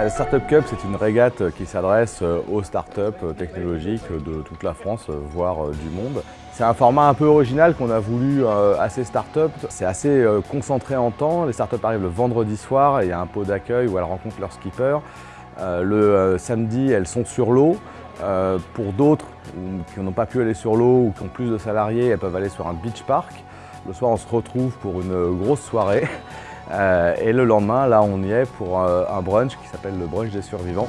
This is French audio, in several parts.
La Startup Cup, c'est une régate qui s'adresse aux startups technologiques de toute la France, voire du monde. C'est un format un peu original qu'on a voulu assez start-up. C'est assez concentré en temps. Les startups arrivent le vendredi soir et il y a un pot d'accueil où elles rencontrent leur skipper. Le samedi, elles sont sur l'eau. Pour d'autres qui n'ont pas pu aller sur l'eau ou qui ont plus de salariés, elles peuvent aller sur un beach park. Le soir, on se retrouve pour une grosse soirée. Euh, et le lendemain, là, on y est pour euh, un brunch qui s'appelle le brunch des survivants.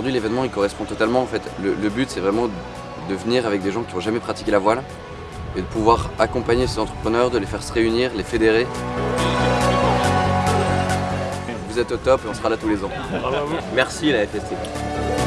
Aujourd'hui, l'événement il correspond totalement. En fait, le, but c'est vraiment de venir avec des gens qui n'ont jamais pratiqué la voile et de pouvoir accompagner ces entrepreneurs, de les faire se réunir, les fédérer. Vous êtes au top et on sera là tous les ans. Merci la FST.